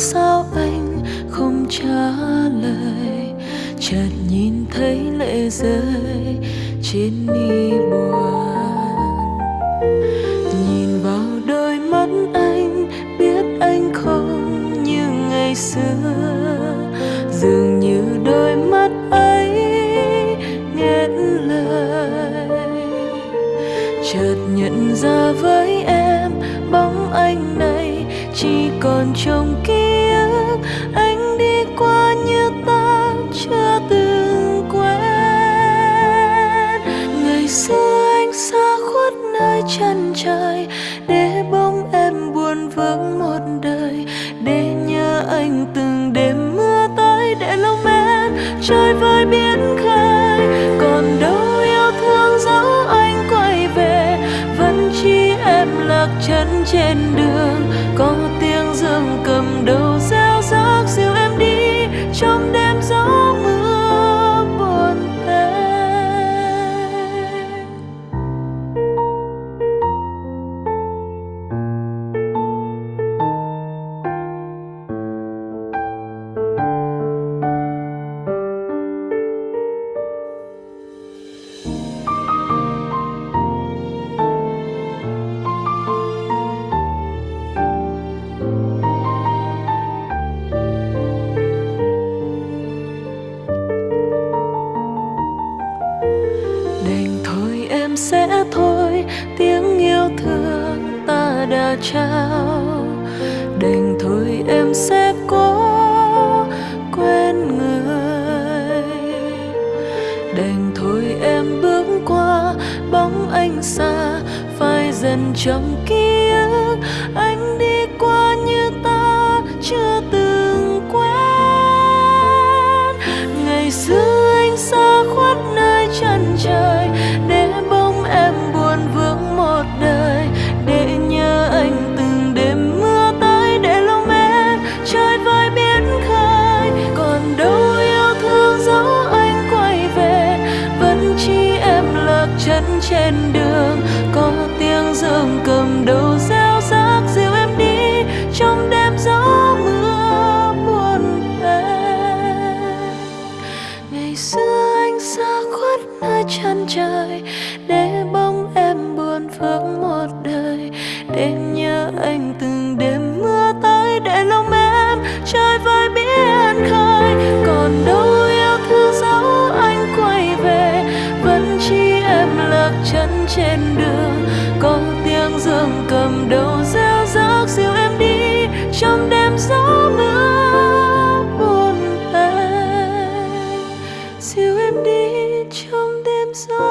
sao anh không trả lời? Chợt nhìn thấy lệ rơi trên mi buồn. Nhìn vào đôi mắt anh, biết anh không như ngày xưa. Dường như đôi mắt ấy nghẹn lời. Chợt nhận ra với em, bóng anh này chỉ còn trong ký dưới chân trời, để bóng em buồn vương một đời, để nhớ anh từng đêm mưa tới, để lòng em trôi vơi biển khơi. Còn đâu yêu thương dấu anh quay về, vẫn chỉ em lạc chân trên đời trao. Đành thôi em sẽ cố quên người. Đành thôi em bước qua bóng anh xa, phai dần trong ký ức anh đi trên đường, có tiếng dương cầm đầu reo rác dìu em đi, trong đêm gió mưa buồn về ngày xưa anh xa khuất nơi chân trời, để bóng em buồn vướng một đời, đêm cầm đầu gieo rác dìu em đi trong đêm gió mưa buồn anh dìu em đi trong đêm gió